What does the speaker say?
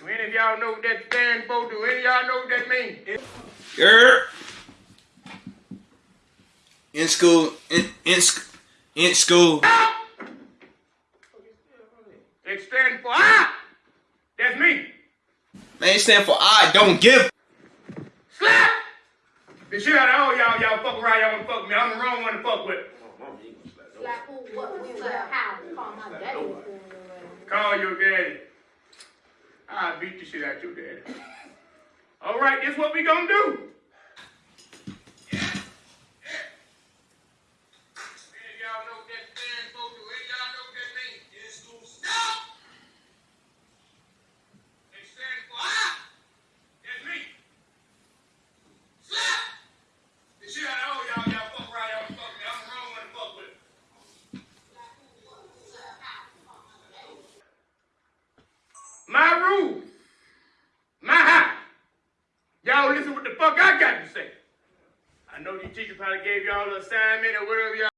Do any of y'all know what that stand for? Do any of y'all know what that means? Girl. In school, in in, in school. It stands for ah! That's me. Man, it stand for I don't give. Slap! The shit out of all y'all, y'all fuck around, y'all wanna fuck me. I'm the wrong one to fuck with. Slap who, what, when, where, how, call my daddy. Call your daddy. Beat the shit out your daddy. All right, this what we gonna do. Any of y'all know what that stands for? Do any of y'all know what that means? Stop! It stands for ah! That's me. Slap! The shit out of all y'all, y'all fuck around, y'all wanna fuck me. I'm the wrong one to fuck with. My rules. My house. Y'all listen what the fuck I got to say. I know these teachers probably gave y'all an assignment or whatever y'all